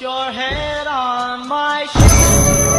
your head on my shoulder.